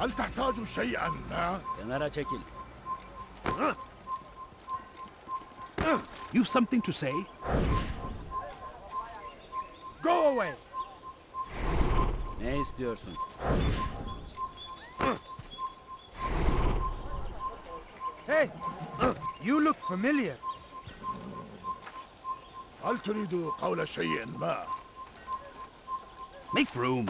هل تحتاج شيئا ما؟ Kenara çekil. You've something to say? Go away! Ne istiyorsun? Hey! You look familiar. هل تريد قول شيء ما؟ Make room.